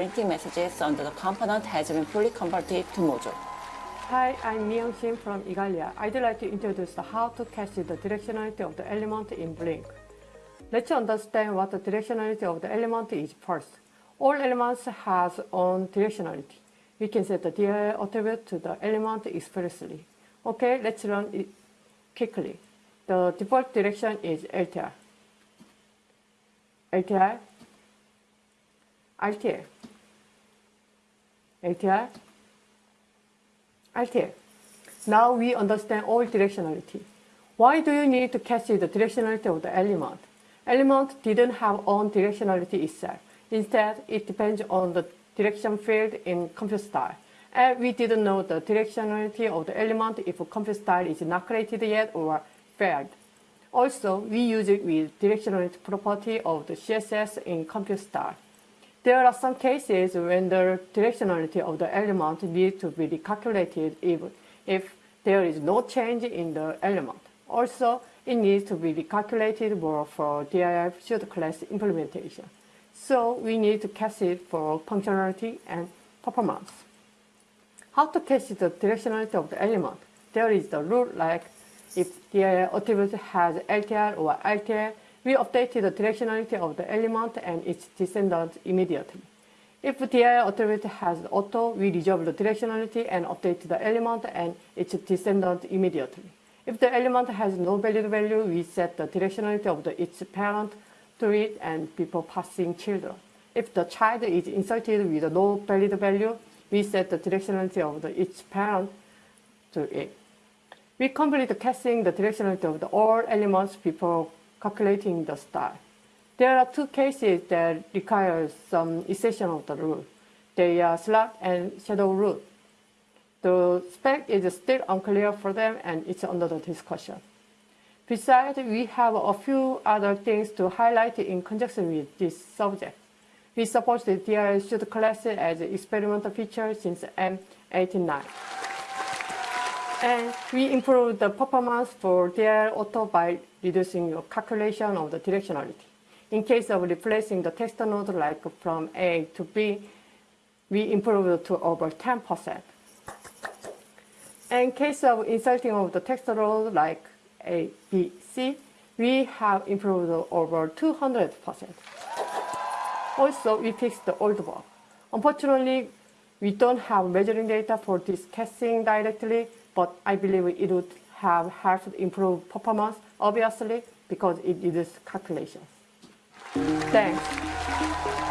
printing messages under the component has been fully converted to module. Hi, I'm Myung Shin from Igalia. I'd like to introduce how to cache the directionality of the element in Blink. Let's understand what the directionality of the element is first. All elements has own directionality. We can set the DI attribute to the element expressly. Okay, let's run it quickly. The default direction is LTR. LTR, RTR, LTR, RTR. Now we understand all directionality. Why do you need to cache the directionality of the element? Element didn't have own directionality itself. Instead, it depends on the direction field in compute style. And we didn't know the directionality of the element if compute style is not created yet or failed. Also, we use it with directionality property of the CSS in compute style. There are some cases when the directionality of the element needs to be recalculated if, if there is no change in the element. Also, it needs to be recalculated more for dir pseudo class implementation. So we need to cache it for functionality and performance. How to cache the directionality of the element? There is the rule like if the attribute has LTR or RTR, we update the directionality of the element and its descendant immediately. If the attribute has auto, we reserve the directionality and update the element and its descendant immediately. If the element has no valid value, we set the directionality of the, its parent to it and before passing children. If the child is inserted with no valid value, we set the directionality of the, its parent to it. We complete casting the directionality of the all elements before calculating the style. There are two cases that require some exception of the rule. They are slot and shadow root. The spec is still unclear for them and it's under the discussion. Besides, we have a few other things to highlight in conjunction with this subject. We support the DRL should class as experimental feature since M89. And we improve the performance for DRL auto by reducing the calculation of the directionality. In case of replacing the text node like from A to B, we improve to over 10%. In case of inserting of the text node like A, B, C, we have improved over 200%. Also, we fixed the old bug. Unfortunately, we don't have measuring data for this casting directly, but I believe it would have helped improve performance, obviously, because it uses calculations. Thanks.